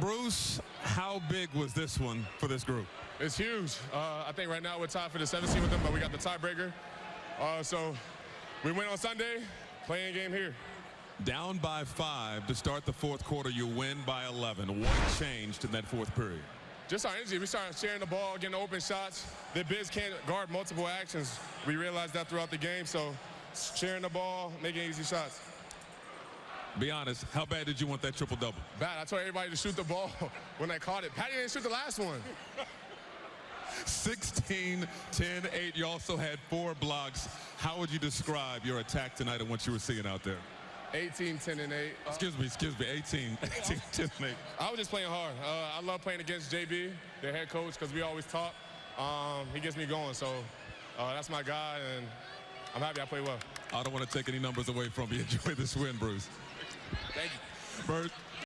Bruce, how big was this one for this group? It's huge. Uh, I think right now we're tied for the 17 with them, but we got the tiebreaker. Uh, so we win on Sunday, playing game here. Down by five to start the fourth quarter, you win by 11. What changed in that fourth period? Just our energy. We started sharing the ball, getting open shots. The bigs can't guard multiple actions. We realized that throughout the game, so sharing the ball, making easy shots. Be honest, how bad did you want that triple double? Bad. I told everybody to shoot the ball when I caught it. Patty didn't shoot the last one. 16, 10, 8. You also had four blocks. How would you describe your attack tonight and what you were seeing out there? 18, 10, and 8. Excuse me, excuse me, 18, 18 10, and 8. I was just playing hard. Uh, I love playing against JB, the head coach, because we always talk. Um, he gets me going, so uh, that's my guy, and I'm happy I play well. I don't want to take any numbers away from you. Enjoy this win, Bruce. Thank you. Bert,